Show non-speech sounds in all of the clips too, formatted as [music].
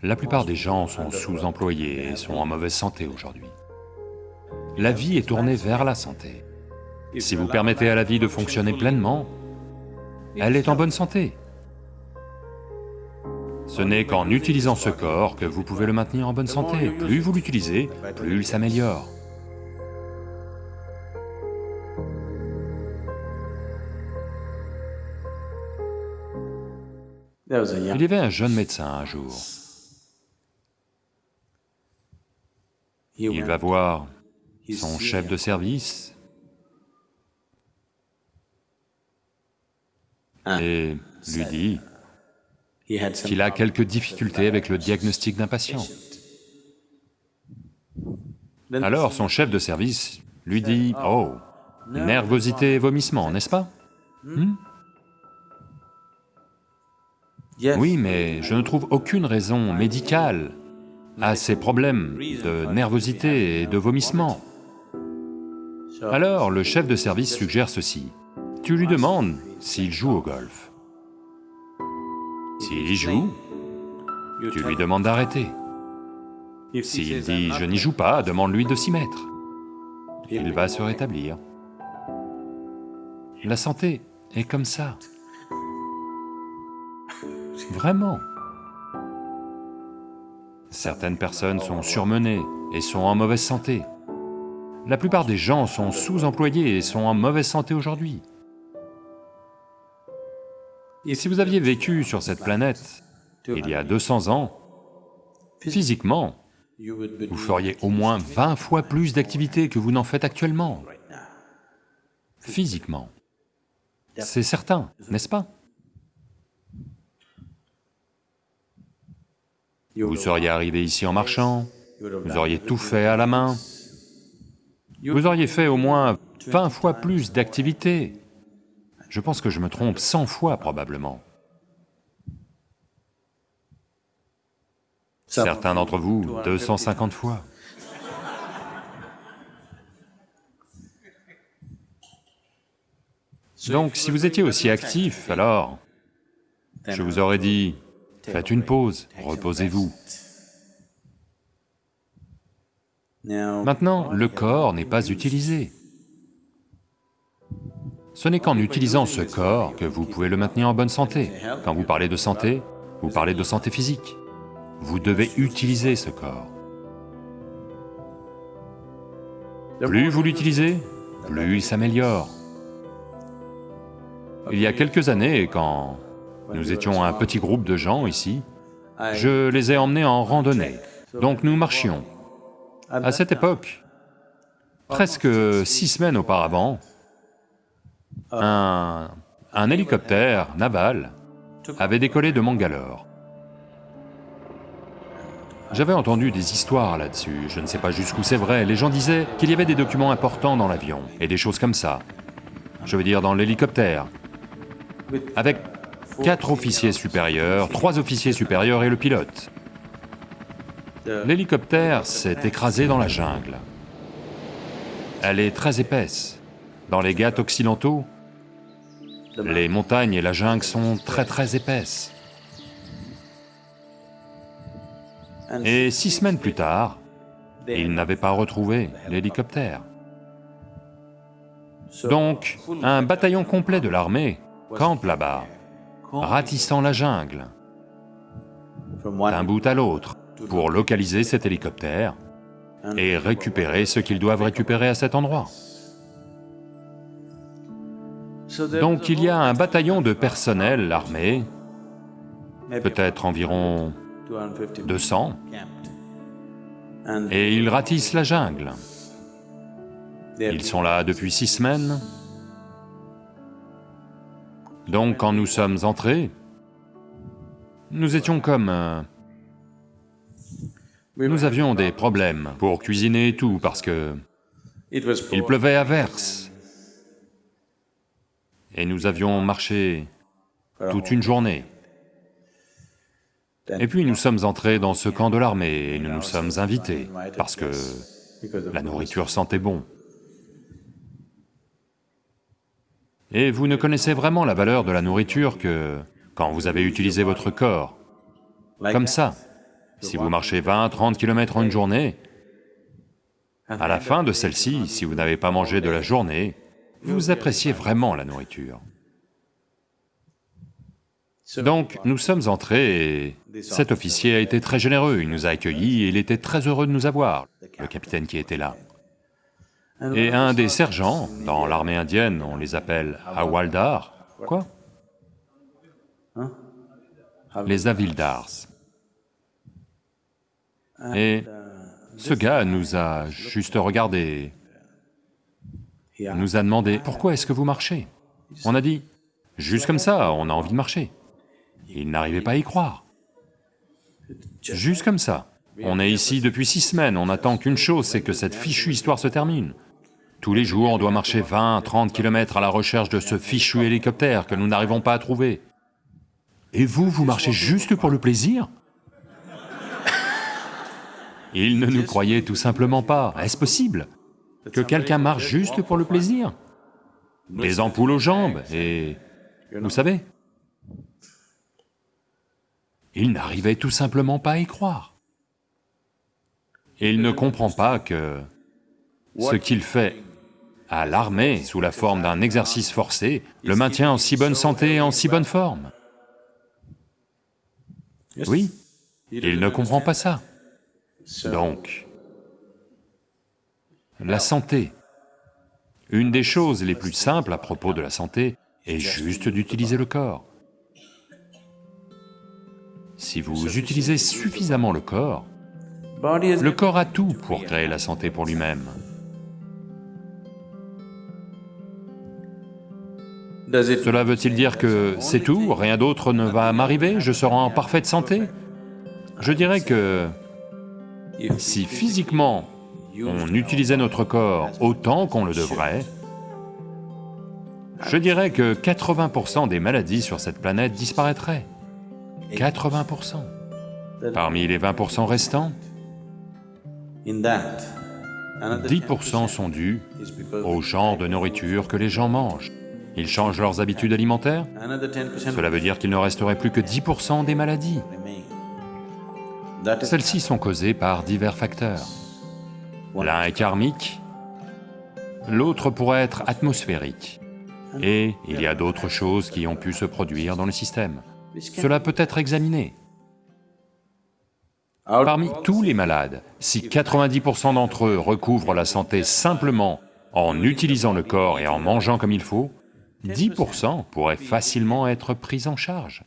La plupart des gens sont sous-employés et sont en mauvaise santé aujourd'hui. La vie est tournée vers la santé. Si vous permettez à la vie de fonctionner pleinement, elle est en bonne santé. Ce n'est qu'en utilisant ce corps que vous pouvez le maintenir en bonne santé. Plus vous l'utilisez, plus il s'améliore. Il y avait un jeune médecin un jour. Il va voir son chef de service. Et lui dit qu'il a quelques difficultés avec le diagnostic d'un patient. Alors son chef de service lui dit, « Oh, nervosité et vomissement, n'est-ce pas hmm? Oui, mais je ne trouve aucune raison médicale à ces problèmes de nervosité et de vomissement. Alors le chef de service suggère ceci. Tu lui demandes s'il joue au golf. S'il y joue, tu lui demandes d'arrêter. S'il dit « je n'y joue pas », demande-lui de s'y mettre. Il va se rétablir. La santé est comme ça. Vraiment. Certaines personnes sont surmenées et sont en mauvaise santé. La plupart des gens sont sous-employés et sont en mauvaise santé aujourd'hui. Et si vous aviez vécu sur cette planète il y a 200 ans, physiquement, vous feriez au moins 20 fois plus d'activités que vous n'en faites actuellement. Physiquement. C'est certain, n'est-ce pas? Vous seriez arrivé ici en marchant, vous auriez tout fait à la main, vous auriez fait au moins 20 fois plus d'activités. Je pense que je me trompe 100 fois probablement. Certains d'entre vous, 250 fois. Donc si vous étiez aussi actif, alors je vous aurais dit, Faites une pause, reposez-vous. Maintenant, le corps n'est pas utilisé. Ce n'est qu'en utilisant ce corps que vous pouvez le maintenir en bonne santé. Quand vous parlez de santé, vous parlez de santé physique. Vous devez utiliser ce corps. Plus vous l'utilisez, plus il s'améliore. Il y a quelques années, quand nous étions un petit groupe de gens ici. Je les ai emmenés en randonnée, donc nous marchions. À cette époque, presque six semaines auparavant, un, un hélicoptère naval avait décollé de Mangalore. J'avais entendu des histoires là-dessus, je ne sais pas jusqu'où c'est vrai, les gens disaient qu'il y avait des documents importants dans l'avion, et des choses comme ça. Je veux dire dans l'hélicoptère, avec quatre officiers supérieurs, trois officiers supérieurs et le pilote. L'hélicoptère s'est écrasé dans la jungle. Elle est très épaisse. Dans les Ghats occidentaux, les montagnes et la jungle sont très très épaisses. Et six semaines plus tard, ils n'avaient pas retrouvé l'hélicoptère. Donc, un bataillon complet de l'armée campe là-bas ratissant la jungle, d'un bout à l'autre, pour localiser cet hélicoptère et récupérer ce qu'ils doivent récupérer à cet endroit. Donc il y a un bataillon de personnel armé, peut-être environ 200, et ils ratissent la jungle. Ils sont là depuis six semaines, donc quand nous sommes entrés, nous étions comme... Euh, nous avions des problèmes pour cuisiner et tout, parce que il pleuvait à verse. Et nous avions marché toute une journée. Et puis nous sommes entrés dans ce camp de l'armée et nous nous sommes invités, parce que la nourriture sentait bon. Et vous ne connaissez vraiment la valeur de la nourriture que quand vous avez utilisé votre corps, comme ça. Si vous marchez 20, 30 km en une journée, à la fin de celle-ci, si vous n'avez pas mangé de la journée, vous appréciez vraiment la nourriture. Donc, nous sommes entrés et cet officier a été très généreux, il nous a accueillis et il était très heureux de nous avoir, le capitaine qui était là. Et un des sergents, dans l'armée indienne, on les appelle Hawaldar, quoi Les Avildars. Et ce gars nous a juste regardé, nous a demandé, « Pourquoi est-ce que vous marchez ?» On a dit, « Juste comme ça, on a envie de marcher. » Il n'arrivait pas à y croire. Juste comme ça. On est ici depuis six semaines, on attend qu'une chose, c'est que cette fichue histoire se termine. Tous les jours, on doit marcher 20, 30 kilomètres à la recherche de ce fichu hélicoptère que nous n'arrivons pas à trouver. Et vous, vous marchez juste pour le plaisir? [laughs] Il ne nous croyait tout simplement pas. Est-ce possible Que quelqu'un marche juste pour le plaisir? Des ampoules aux jambes et... Vous savez Il n'arrivait tout simplement pas à y croire. Il ne comprend pas que ce qu'il fait à l'armée, sous la forme d'un exercice forcé, le maintient en si bonne santé et en si bonne forme. Oui, il ne comprend pas ça. Donc, la santé. Une des choses les plus simples à propos de la santé est juste d'utiliser le corps. Si vous utilisez suffisamment le corps, le corps a tout pour créer la santé pour lui-même. Cela veut-il dire que c'est tout, rien d'autre ne va m'arriver, je serai en parfaite santé? Je dirais que si physiquement on utilisait notre corps autant qu'on le devrait, je dirais que 80% des maladies sur cette planète disparaîtraient. 80%. Parmi les 20% restants, 10% sont dus au genre de nourriture que les gens mangent. Ils changent leurs habitudes alimentaires, cela veut dire qu'il ne resterait plus que 10% des maladies. Celles-ci sont causées par divers facteurs. L'un est karmique, l'autre pourrait être atmosphérique, et il y a d'autres choses qui ont pu se produire dans le système. Cela peut être examiné. Parmi tous les malades, si 90% d'entre eux recouvrent la santé simplement en utilisant le corps et en mangeant comme il faut, 10% pourraient facilement être pris en charge.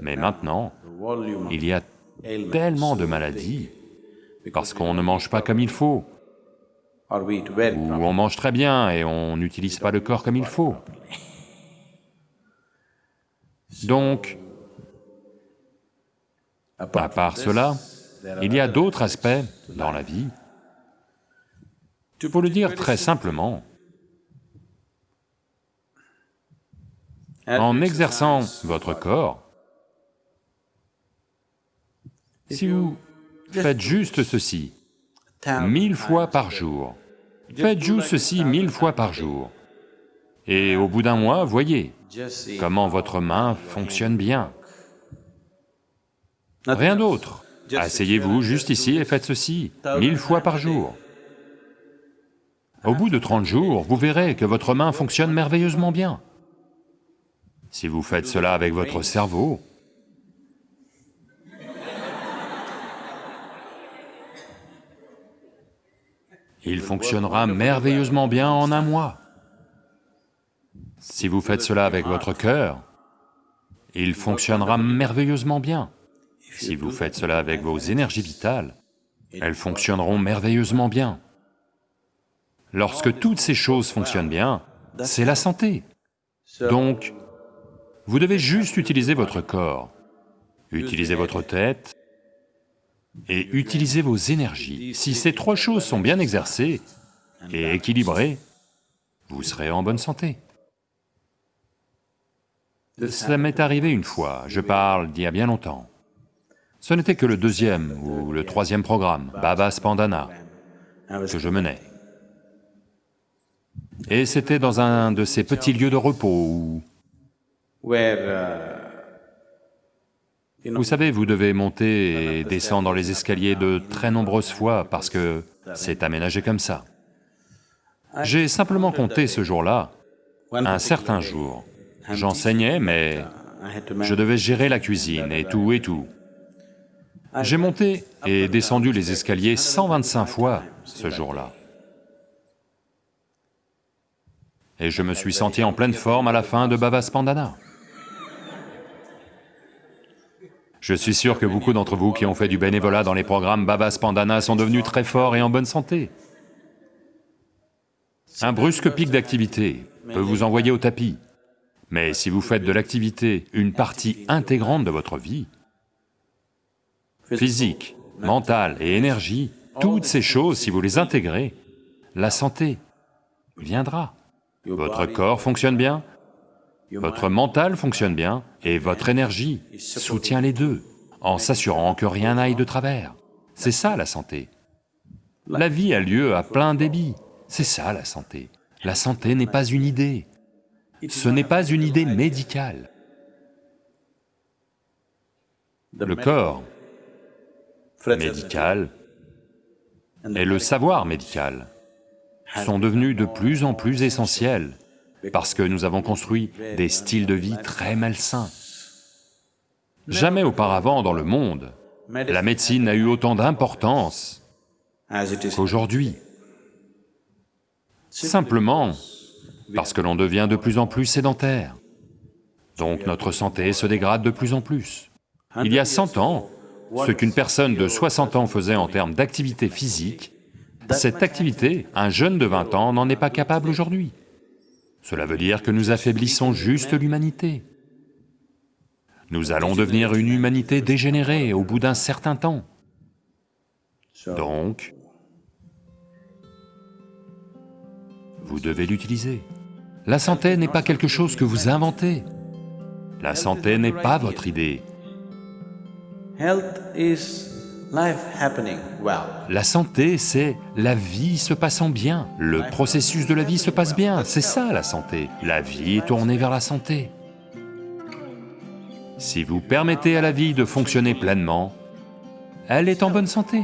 Mais maintenant, il y a tellement de maladies parce qu'on ne mange pas comme il faut, ou on mange très bien et on n'utilise pas le corps comme il faut. Donc, à part cela, il y a d'autres aspects dans la vie. Pour le dire très simplement, en exerçant votre corps, si vous faites juste ceci, mille fois par jour, faites juste ceci mille fois par jour, et au bout d'un mois, voyez comment votre main fonctionne bien. Rien d'autre. Asseyez-vous juste ici et faites ceci, mille fois par jour. Au bout de 30 jours, vous verrez que votre main fonctionne merveilleusement bien. Si vous faites cela avec votre cerveau, il fonctionnera merveilleusement bien en un mois. Si vous faites cela avec votre cœur, il fonctionnera merveilleusement bien. Si vous faites cela avec vos énergies vitales, elles fonctionneront merveilleusement bien. Lorsque toutes ces choses fonctionnent bien, c'est la santé. Donc, vous devez juste utiliser votre corps, utiliser votre tête et utiliser vos énergies. Si ces trois choses sont bien exercées et équilibrées, vous serez en bonne santé. Ça m'est arrivé une fois, je parle d'il y a bien longtemps. Ce n'était que le deuxième ou le troisième programme, Baba Spandana, que je menais. Et c'était dans un de ces petits lieux de repos où Vous savez, vous devez monter et descendre les escaliers de très nombreuses fois parce que c'est aménagé comme ça. J'ai simplement compté ce jour-là, un certain jour. J'enseignais, mais je devais gérer la cuisine et tout et tout. J'ai monté et descendu les escaliers 125 fois ce jour-là. Et je me suis senti en pleine forme à la fin de Bhava Spandana. Je suis sûr que beaucoup d'entre vous qui ont fait du bénévolat dans les programmes Baba Spandana sont devenus très forts et en bonne santé. Un brusque pic d'activité peut vous envoyer au tapis, mais si vous faites de l'activité une partie intégrante de votre vie, physique, mentale et énergie, toutes ces choses, si vous les intégrez, la santé viendra. Votre corps fonctionne bien, votre mental fonctionne bien, et votre énergie soutient les deux, en s'assurant que rien n'aille de travers. C'est ça la santé. La vie a lieu à plein débit, c'est ça la santé. La santé n'est pas une idée, ce n'est pas une idée médicale. Le corps médical et le savoir médical sont devenus de plus en plus essentiels parce que nous avons construit des styles de vie très malsains. Jamais auparavant dans le monde, la médecine n'a eu autant d'importance qu'aujourd'hui. Simplement parce que l'on devient de plus en plus sédentaire. Donc notre santé se dégrade de plus en plus. Il y a 100 ans, ce qu'une personne de 60 ans faisait en termes d'activité physique, cette activité, un jeune de 20 ans n'en est pas capable aujourd'hui. Cela veut dire que nous affaiblissons juste l'humanité. Nous allons devenir une humanité dégénérée au bout d'un certain temps. Donc, vous devez l'utiliser. La santé n'est pas quelque chose que vous inventez. La santé n'est pas votre idée. La santé, c'est la vie se passant bien, le processus de la vie se passe bien, c'est ça la santé. La vie est tournée vers la santé. Si vous permettez à la vie de fonctionner pleinement, elle est en bonne santé.